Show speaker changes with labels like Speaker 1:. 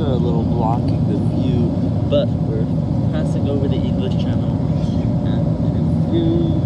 Speaker 1: clouds are a little blocking the view, but we're passing over the English Channel. And in a few